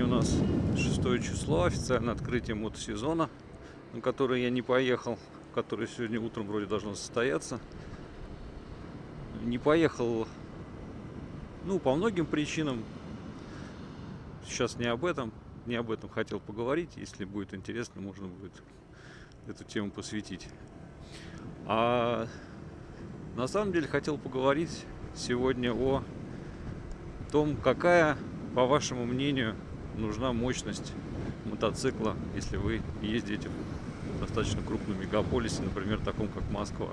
Сегодня у нас 6 число, официальное открытие мотосезона, на которое я не поехал, которое сегодня утром вроде должно состояться. Не поехал, ну, по многим причинам. Сейчас не об этом, не об этом хотел поговорить. Если будет интересно, можно будет эту тему посвятить. А на самом деле хотел поговорить сегодня о том, какая, по вашему мнению, нужна мощность мотоцикла, если вы ездите в достаточно крупном мегаполисе, например, таком как Москва.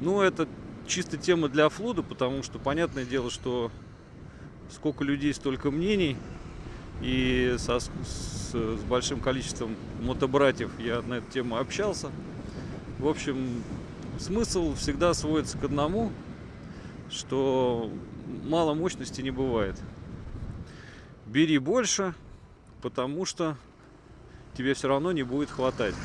Ну, это чисто тема для флуда, потому что понятное дело, что сколько людей, столько мнений. И со, с, с большим количеством мотобратьев я на эту тему общался. В общем, смысл всегда сводится к одному, что мало мощности не бывает. Бери больше, потому что тебе все равно не будет хватать.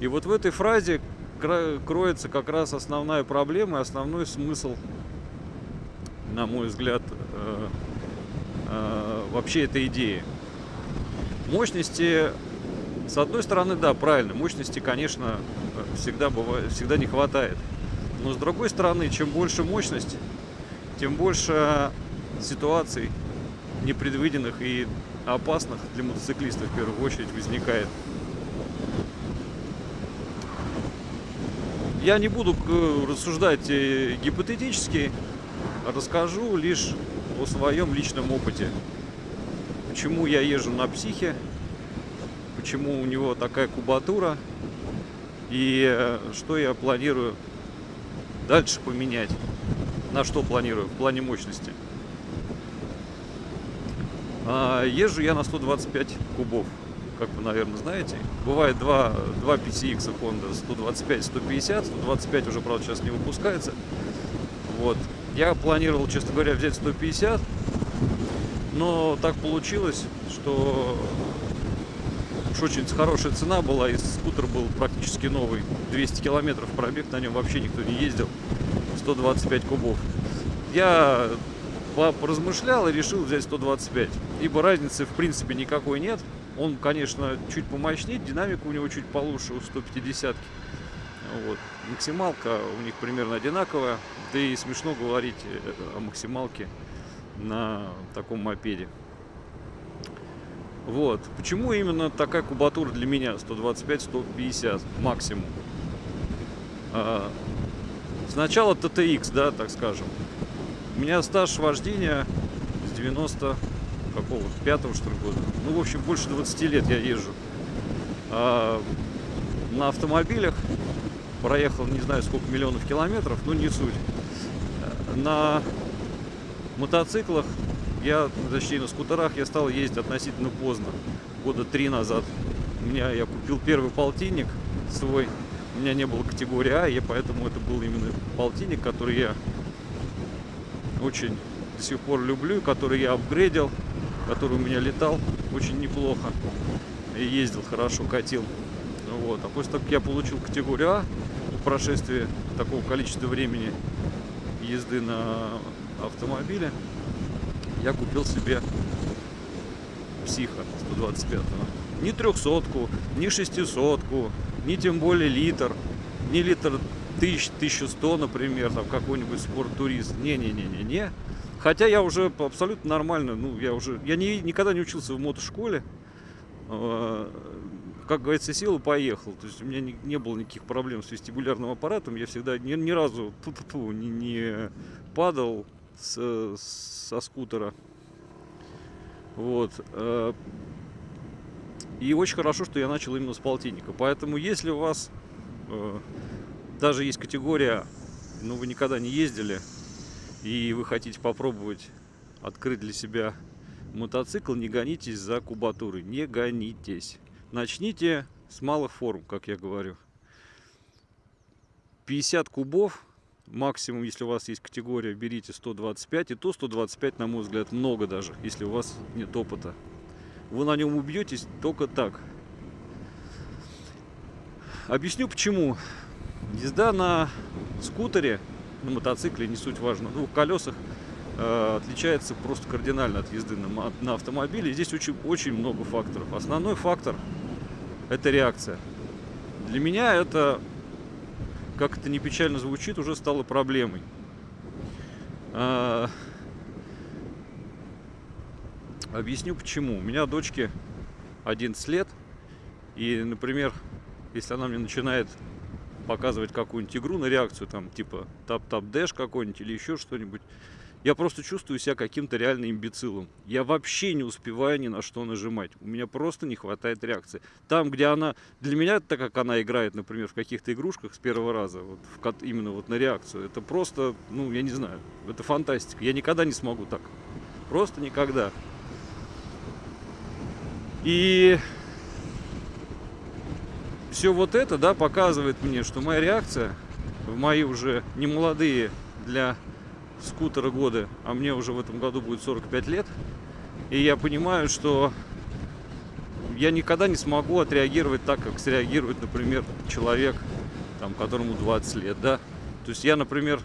И вот в этой фразе кроется как раз основная проблема и основной смысл, на мой взгляд, э, э, вообще этой идеи. Мощности, с одной стороны, да, правильно, мощности, конечно, всегда, бывает, всегда не хватает. Но с другой стороны, чем больше мощность, тем больше ситуаций непредвиденных и опасных для мотоциклистов в первую очередь возникает. Я не буду рассуждать э, гипотетически, расскажу лишь о своем личном опыте. Почему я езжу на психе, почему у него такая кубатура и э, что я планирую дальше поменять. На что планирую в плане мощности. А, езжу я на 125 кубов, как вы, наверное, знаете. Бывает два, два PCX Honda 125 150. 125 уже, правда, сейчас не выпускается. Вот. Я планировал, честно говоря, взять 150. Но так получилось, что уж очень хорошая цена была, и скутер был практически новый. 200 километров пробег, на нем вообще никто не ездил. 125 кубов. Я поразмышлял и решил взять 125. Ибо разницы в принципе никакой нет. Он, конечно, чуть помощнее, динамика у него чуть получше у 150 -ки. Вот. Максималка у них примерно одинаковая. Да и смешно говорить э, о максималке на таком мопеде. Вот. Почему именно такая кубатура для меня 125-150 максимум? А, сначала TTX, да, так скажем. У меня стаж вождения с 90 какого пятого что ли года. Ну, в общем, больше 20 лет я езжу. А, на автомобилях проехал не знаю сколько миллионов километров, но не суть. На мотоциклах я, точнее, на скутерах я стал ездить относительно поздно, года три назад. У меня я купил первый полтинник свой. У меня не было категории А, и поэтому это был именно полтинник, который я очень до сих пор люблю, который я апгрейдил, который у меня летал очень неплохо и ездил хорошо, катил. Вот. А после того, как я получил категорию А, в прошествии такого количества времени езды на автомобиле, я купил себе психа 125 -го. Не трехсотку, не шестисотку, не тем более литр, не литр 1000, 1100, например, там какой-нибудь спорт-турист. Не-не-не-не-не. Хотя я уже абсолютно нормально, ну, я уже, я не, никогда не учился в мотошколе. А, как говорится, сел и поехал. То есть у меня не, не было никаких проблем с вестибулярным аппаратом. Я всегда ни, ни разу ту -ту -ту, не, не падал с, со скутера. Вот. Э, и очень хорошо, что я начал именно с полтинника. Поэтому, если у вас э, даже есть категория, ну вы никогда не ездили, и вы хотите попробовать открыть для себя мотоцикл, не гонитесь за кубатурой, не гонитесь. Начните с малых форм, как я говорю. 50 кубов максимум, если у вас есть категория, берите 125. И то 125, на мой взгляд, много даже, если у вас нет опыта. Вы на нем убьетесь только так. Объясню почему. Езда на скутере, на мотоцикле, не суть важно, на двух колесах, э, отличается просто кардинально от езды на, на автомобиле. Здесь очень, очень много факторов. Основной фактор – это реакция. Для меня это, как это не печально звучит, уже стало проблемой. А, объясню почему. У меня дочке 11 лет. И, например, если она мне начинает показывать какую-нибудь игру на реакцию, там типа Tap Tap Dash какой-нибудь или еще что-нибудь, я просто чувствую себя каким-то реально имбецилом. Я вообще не успеваю ни на что нажимать. У меня просто не хватает реакции. Там, где она... Для меня, так как она играет, например, в каких-то игрушках с первого раза, вот в, именно вот на реакцию, это просто, ну, я не знаю, это фантастика. Я никогда не смогу так. Просто никогда. И все вот это, да, показывает мне, что моя реакция в мои уже не молодые для скутера годы, а мне уже в этом году будет 45 лет, и я понимаю, что я никогда не смогу отреагировать так, как среагирует, например, человек, там, которому 20 лет, да. То есть я, например,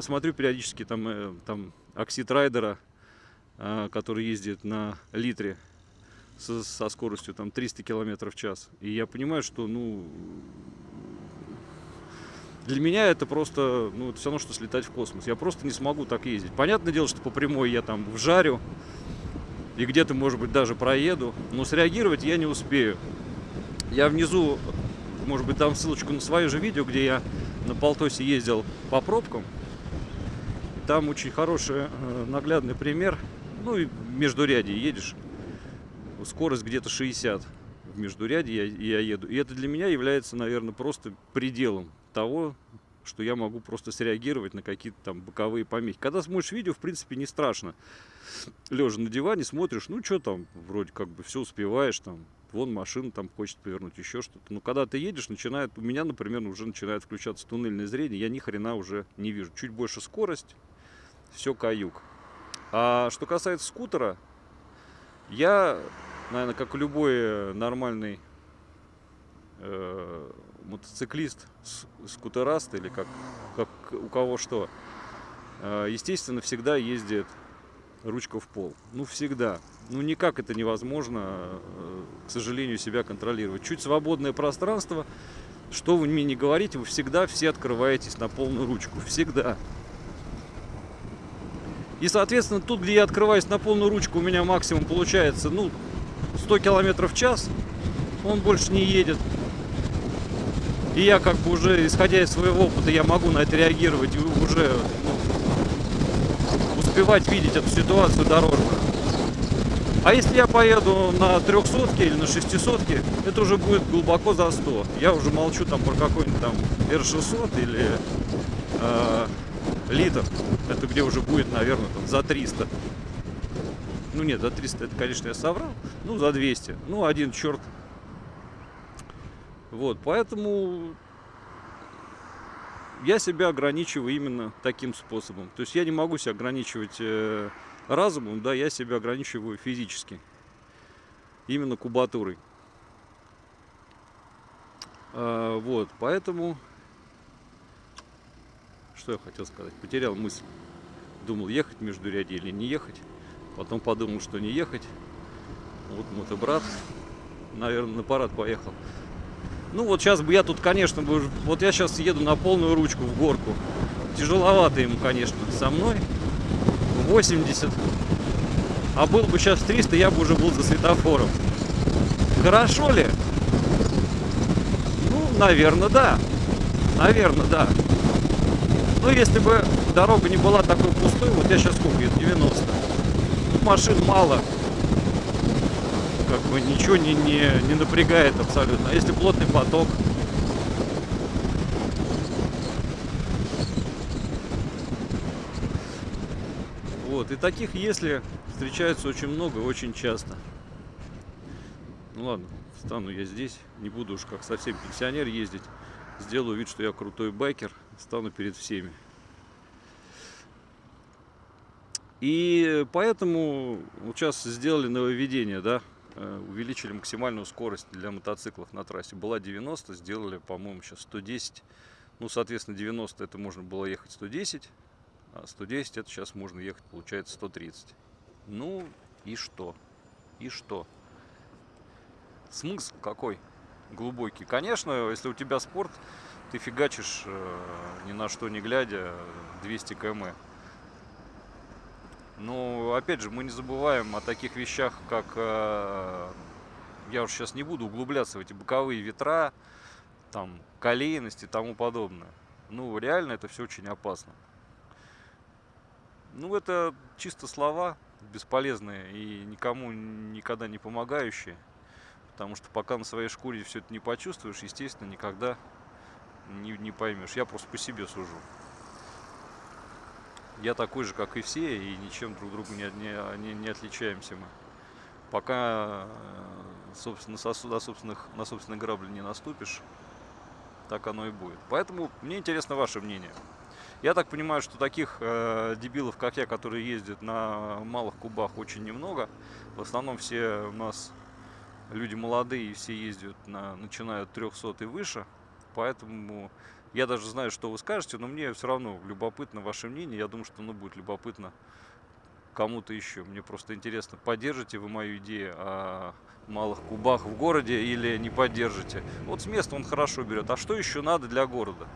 смотрю периодически там, э, там оксид райдера, э, который ездит на литре, со, со скоростью там 300 км в час. И я понимаю, что, ну, для меня это просто, ну, это все равно, что слетать в космос. Я просто не смогу так ездить. Понятное дело, что по прямой я там вжарю и где-то, может быть, даже проеду, но среагировать я не успею. Я внизу, может быть, дам ссылочку на свое же видео, где я на Полтосе ездил по пробкам. Там очень хороший э, наглядный пример. Ну и между ряди едешь скорость где-то 60 в междуряде я, я еду. И это для меня является, наверное, просто пределом того, что я могу просто среагировать на какие-то там боковые помехи. Когда смотришь видео, в принципе, не страшно. Лежа на диване, смотришь, ну что там, вроде как бы все успеваешь, там, вон машина там хочет повернуть, еще что-то. Но когда ты едешь, начинает, у меня, например, уже начинает включаться туннельное зрение, я ни хрена уже не вижу. Чуть больше скорость, все каюк. А что касается скутера, я наверное, как любой э, нормальный э, мотоциклист, скутераст или как, как у кого что, э, естественно, всегда ездит ручка в пол. Ну, всегда. Ну, никак это невозможно, э, к сожалению, себя контролировать. Чуть свободное пространство, что вы мне не говорите, вы всегда все открываетесь на полную ручку. Всегда. И, соответственно, тут, где я открываюсь на полную ручку, у меня максимум получается, ну, 100 километров в час, он больше не едет. И я как бы уже, исходя из своего опыта, я могу на это реагировать и уже ну, успевать видеть эту ситуацию дорожную. А если я поеду на 300 или на 600, это уже будет глубоко за 100. Я уже молчу там про какой-нибудь там R600 или э, литр. Это где уже будет, наверное, там, за 300. Ну нет, за 300 это, конечно, я соврал. Ну, за 200. Ну, один черт. Вот, поэтому я себя ограничиваю именно таким способом. То есть я не могу себя ограничивать э, разумом, да, я себя ограничиваю физически. Именно кубатурой. А, вот, поэтому... Что я хотел сказать? Потерял мысль. Думал, ехать между ряди или не ехать. Потом подумал, что не ехать. Вот мотобрат, наверное, на парад поехал. Ну вот сейчас бы я тут, конечно, бы, вот я сейчас еду на полную ручку в горку. Тяжеловато ему, конечно, со мной. 80. А был бы сейчас 300, я бы уже был за светофором. Хорошо ли? Ну, наверное, да. Наверное, да. Ну, если бы дорога не была такой пустой, вот я сейчас сколько, это 90 машин мало. Как бы ничего не, не, не напрягает абсолютно. А если плотный поток, Вот, и таких если встречается очень много, очень часто. Ну ладно, встану я здесь, не буду уж как совсем пенсионер ездить. Сделаю вид, что я крутой байкер, стану перед всеми. И поэтому сейчас сделали нововведение, да, э, увеличили максимальную скорость для мотоциклов на трассе. Была 90, сделали, по-моему, сейчас 110. Ну, соответственно, 90 это можно было ехать 110, А 110 это сейчас можно ехать, получается 130. Ну и что? И что? Смысл какой? Глубокий. Конечно, если у тебя спорт, ты фигачишь э, ни на что не глядя 200 км. Но опять же, мы не забываем о таких вещах, как э, я уж сейчас не буду углубляться в эти боковые ветра, там, колейность и тому подобное. Ну, реально это все очень опасно. Ну, это чисто слова бесполезные и никому никогда не помогающие. Потому что пока на своей шкуре все это не почувствуешь, естественно, никогда не, не поймешь. Я просто по себе сужу. Я такой же, как и все, и ничем друг другу не, не, не отличаемся мы. Пока, э, собственно, сосуд, на, собственных, на собственные грабли не наступишь, так оно и будет. Поэтому мне интересно ваше мнение. Я так понимаю, что таких э, дебилов, как я, которые ездят на малых кубах, очень немного. В основном все у нас люди молодые, все ездят на, начинают 300 и выше. Поэтому я даже знаю, что вы скажете, но мне все равно любопытно ваше мнение. Я думаю, что оно будет любопытно кому-то еще. Мне просто интересно, поддержите вы мою идею о малых кубах в городе или не поддержите. Вот с места он хорошо берет. А что еще надо для города?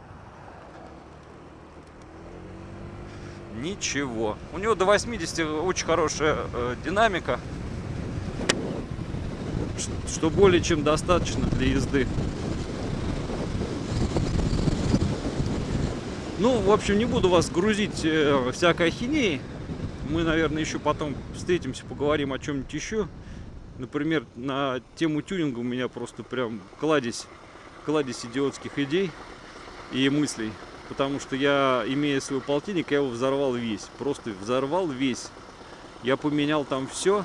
Ничего. У него до 80 очень хорошая э, динамика, что более чем достаточно для езды. Ну, в общем, не буду вас грузить э, всякой ахинеей. Мы, наверное, еще потом встретимся, поговорим о чем-нибудь еще. Например, на тему тюнинга у меня просто прям кладезь, кладезь идиотских идей и мыслей. Потому что я, имея свой полтинник, я его взорвал весь. Просто взорвал весь. Я поменял там все,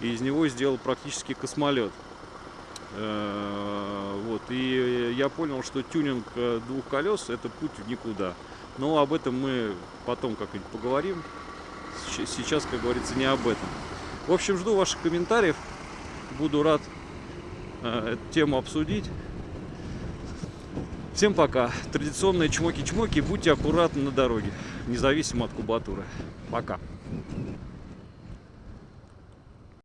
и из него сделал практически космолет. Э, вот, и я понял, что тюнинг э, двух колес это путь в никуда. Но об этом мы потом как-нибудь поговорим. Сейчас, как говорится, не об этом. В общем, жду ваших комментариев. Буду рад э, эту тему обсудить. Всем пока. Традиционные чмоки-чмоки. Будьте аккуратны на дороге, независимо от кубатуры. Пока.